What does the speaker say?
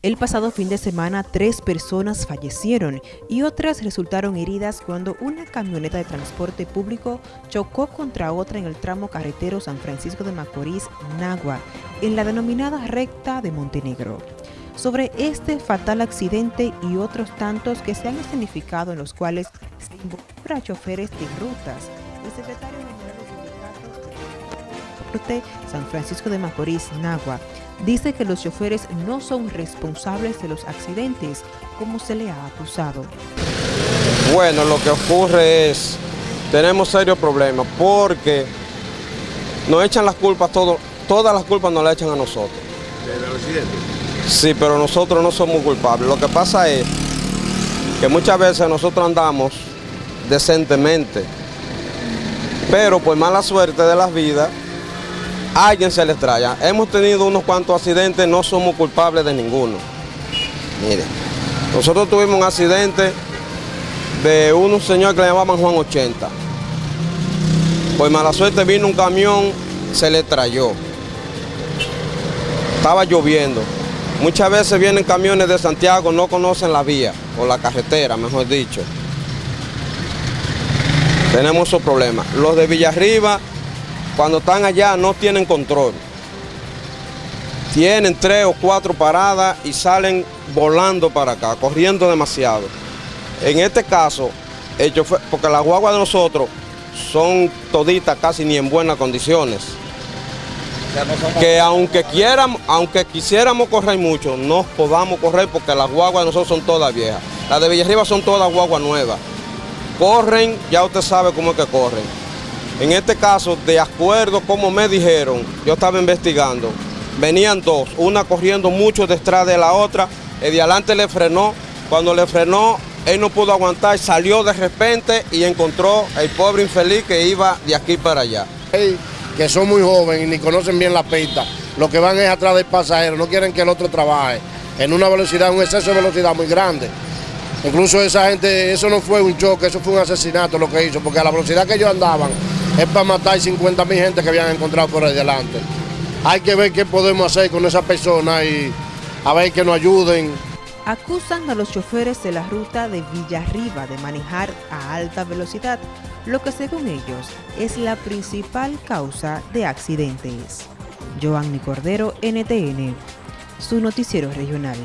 El pasado fin de semana, tres personas fallecieron y otras resultaron heridas cuando una camioneta de transporte público chocó contra otra en el tramo carretero San Francisco de Macorís, Nagua, en la denominada recta de Montenegro. Sobre este fatal accidente y otros tantos que se han escenificado en los cuales se involucra a choferes de rutas, el secretario San Francisco de Macorís, Nagua, dice que los choferes no son responsables de los accidentes, como se le ha acusado. Bueno, lo que ocurre es, tenemos serios problemas porque nos echan las culpas, todo, todas las culpas nos las echan a nosotros. ¿Del accidente? Sí, pero nosotros no somos culpables. Lo que pasa es que muchas veces nosotros andamos decentemente, pero por mala suerte de las vidas, alguien se les trae. Hemos tenido unos cuantos accidentes, no somos culpables de ninguno. Mire, nosotros tuvimos un accidente de un señor que le llamaban Juan 80. Por mala suerte vino un camión, se le trayó. Estaba lloviendo. Muchas veces vienen camiones de Santiago, no conocen la vía, o la carretera, mejor dicho. Tenemos esos problemas. Los de Villarriba cuando están allá no tienen control. Tienen tres o cuatro paradas y salen volando para acá, corriendo demasiado. En este caso, porque las guaguas de nosotros son toditas casi ni en buenas condiciones. Que aunque quieramos, aunque quisiéramos correr mucho, no podamos correr porque las guaguas de nosotros son todas viejas. Las de Villarriba son todas guaguas nuevas. Corren, ya usted sabe cómo es que corren. En este caso, de acuerdo como me dijeron, yo estaba investigando, venían dos, una corriendo mucho detrás de la otra, el de adelante le frenó, cuando le frenó, él no pudo aguantar, salió de repente y encontró el pobre infeliz que iba de aquí para allá. Que son muy jóvenes y ni conocen bien la pista, lo que van es atrás del pasajero, no quieren que el otro trabaje en una velocidad, un exceso de velocidad muy grande. Incluso esa gente, eso no fue un choque, eso fue un asesinato lo que hizo, porque a la velocidad que ellos andaban, es para matar 50 mil gente que habían encontrado por ahí delante. Hay que ver qué podemos hacer con esa persona y a ver que nos ayuden. Acusan a los choferes de la ruta de Villarriba de manejar a alta velocidad, lo que según ellos es la principal causa de accidentes. Joanny Cordero, NTN, su noticiero regional.